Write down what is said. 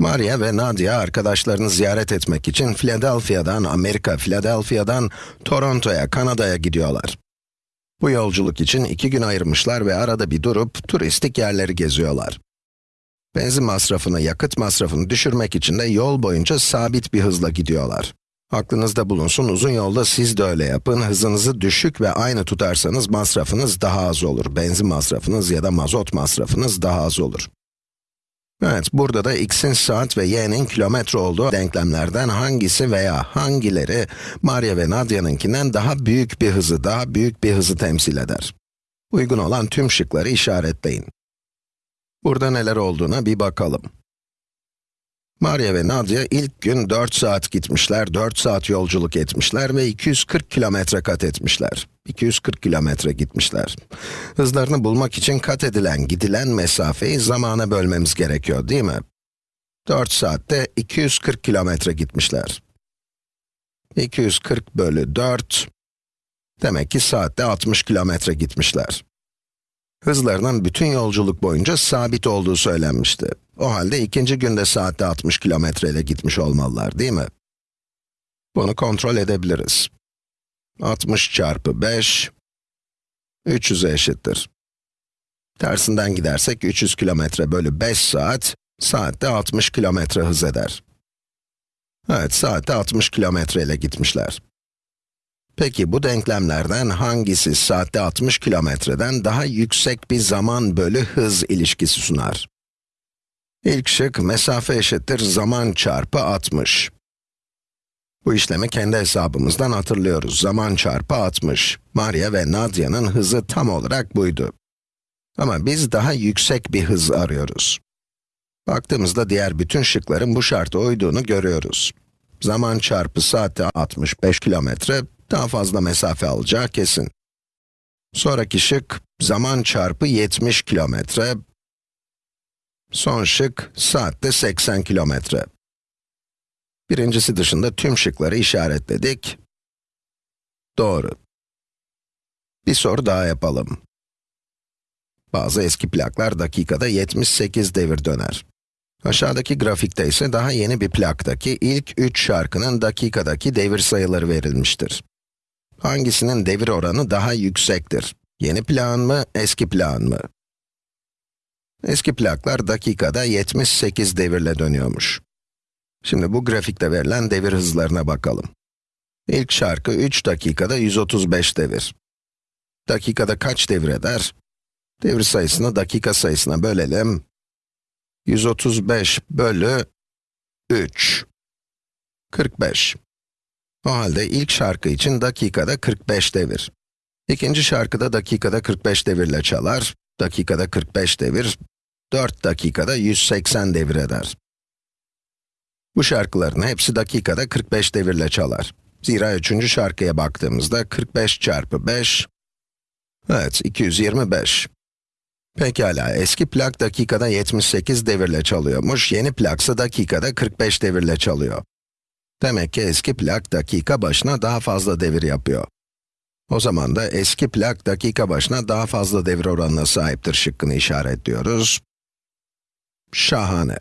Maria ve Nadia arkadaşlarını ziyaret etmek için Philadelphia'dan, Amerika, Philadelphia'dan Toronto'ya, Kanada'ya gidiyorlar. Bu yolculuk için iki gün ayırmışlar ve arada bir durup turistik yerleri geziyorlar. Benzin masrafını, yakıt masrafını düşürmek için de yol boyunca sabit bir hızla gidiyorlar. Aklınızda bulunsun, uzun yolda siz de öyle yapın. Hızınızı düşük ve aynı tutarsanız masrafınız daha az olur. Benzin masrafınız ya da mazot masrafınız daha az olur. Evet, burada da x'in saat ve y'nin kilometre olduğu denklemlerden hangisi veya hangileri Maria ve Nadia'nınkinden daha büyük bir hızı, daha büyük bir hızı temsil eder? Uygun olan tüm şıkları işaretleyin. Burada neler olduğuna bir bakalım. Maria ve Nadia ilk gün 4 saat gitmişler, 4 saat yolculuk etmişler ve 240 kilometre kat etmişler. 240 kilometre gitmişler. Hızlarını bulmak için kat edilen, gidilen mesafeyi zamana bölmemiz gerekiyor, değil mi? 4 saatte 240 kilometre gitmişler. 240 bölü 4, demek ki saatte 60 kilometre gitmişler. Hızlarının bütün yolculuk boyunca sabit olduğu söylenmişti. O halde ikinci günde saatte 60 kilometre ile gitmiş olmalılar, değil mi? Bunu kontrol edebiliriz. 60 çarpı 5, 300'e eşittir. Tersinden gidersek 300 kilometre bölü 5 saat, saatte 60 kilometre hız eder. Evet, saatte 60 kilometre ile gitmişler. Peki bu denklemlerden hangisi saatte 60 kilometreden daha yüksek bir zaman bölü hız ilişkisi sunar? İlk şık, mesafe eşittir zaman çarpı 60. Bu işlemi kendi hesabımızdan hatırlıyoruz. Zaman çarpı 60. Maria ve Nadia'nın hızı tam olarak buydu. Ama biz daha yüksek bir hız arıyoruz. Baktığımızda diğer bütün şıkların bu şarta uyduğunu görüyoruz. Zaman çarpı saatte 65 kilometre, daha fazla mesafe alacağı kesin. Sonraki şık, zaman çarpı 70 kilometre. Son şık, saatte 80 kilometre. Birincisi dışında tüm şıkları işaretledik. Doğru. Bir soru daha yapalım. Bazı eski plaklar dakikada 78 devir döner. Aşağıdaki grafikte ise daha yeni bir plaktaki ilk 3 şarkının dakikadaki devir sayıları verilmiştir. Hangisinin devir oranı daha yüksektir? Yeni plan mı, eski plan mı? Eski plaklar dakikada 78 devirle dönüyormuş. Şimdi bu grafikte verilen devir hızlarına bakalım. İlk şarkı 3 dakikada 135 devir. Dakikada kaç devir eder? Devir sayısını dakika sayısına bölelim. 135 bölü 3. 45. O halde ilk şarkı için dakikada 45 devir. İkinci şarkıda dakikada 45 devirle çalar. Dakikada 45 devir, 4 dakikada 180 devir eder. Bu şarkıların hepsi dakikada 45 devirle çalar. Zira üçüncü şarkıya baktığımızda 45 çarpı 5, evet 225. Pekala, eski plak dakikada 78 devirle çalıyormuş, yeni plaksa dakikada 45 devirle çalıyor. Demek ki eski plak dakika başına daha fazla devir yapıyor. O zaman da eski plak dakika başına daha fazla devir oranına sahiptir şıkkını işaretliyoruz. Şahane.